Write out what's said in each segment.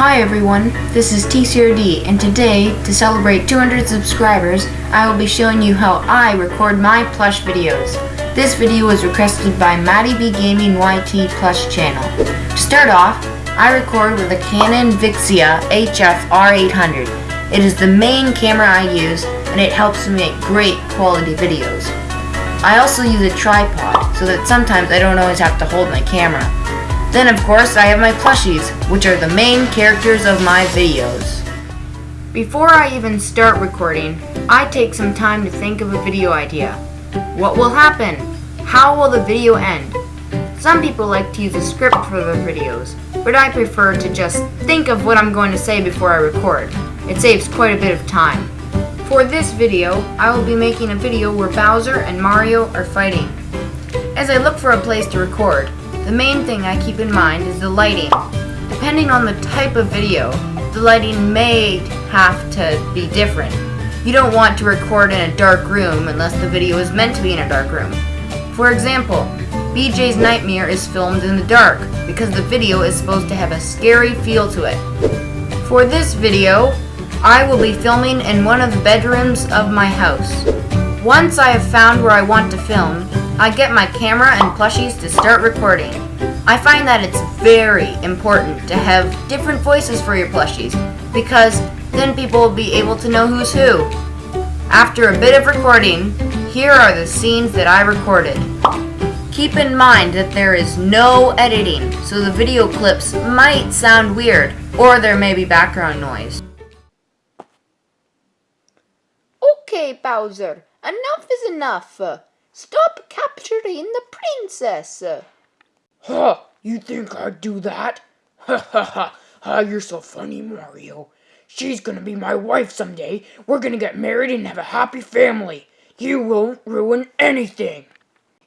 Hi everyone, this is TCRD and today, to celebrate 200 subscribers, I will be showing you how I record my plush videos. This video was requested by Maddie B Gaming YT Plush channel. To start off, I record with a Canon Vixia HF R800. It is the main camera I use and it helps me make great quality videos. I also use a tripod so that sometimes I don't always have to hold my camera. Then of course I have my plushies, which are the main characters of my videos. Before I even start recording, I take some time to think of a video idea. What will happen? How will the video end? Some people like to use a script for their videos, but I prefer to just think of what I'm going to say before I record. It saves quite a bit of time. For this video, I will be making a video where Bowser and Mario are fighting. As I look for a place to record, the main thing I keep in mind is the lighting. Depending on the type of video, the lighting may have to be different. You don't want to record in a dark room unless the video is meant to be in a dark room. For example, BJ's Nightmare is filmed in the dark because the video is supposed to have a scary feel to it. For this video, I will be filming in one of the bedrooms of my house. Once I have found where I want to film, I get my camera and plushies to start recording. I find that it's very important to have different voices for your plushies, because then people will be able to know who's who. After a bit of recording, here are the scenes that I recorded. Keep in mind that there is no editing, so the video clips might sound weird, or there may be background noise. Okay, Bowser, enough is enough. Stop capturing the princess! Huh, you think I'd do that? Ha ha ha, ah, you're so funny, Mario. She's gonna be my wife someday. We're gonna get married and have a happy family. You won't ruin anything.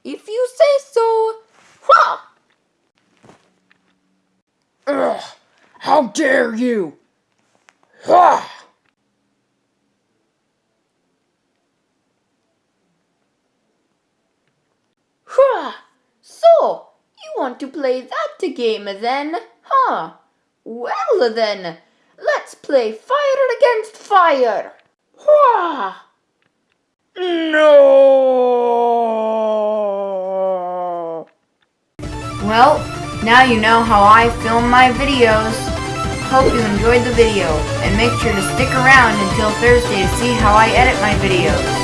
If you say so. Ha! Ugh, how dare you! Ha! So, you want to play that game then, huh? Well then, let's play fire against fire. Hurrah! No! Well, now you know how I film my videos. Hope you enjoyed the video, and make sure to stick around until Thursday to see how I edit my videos.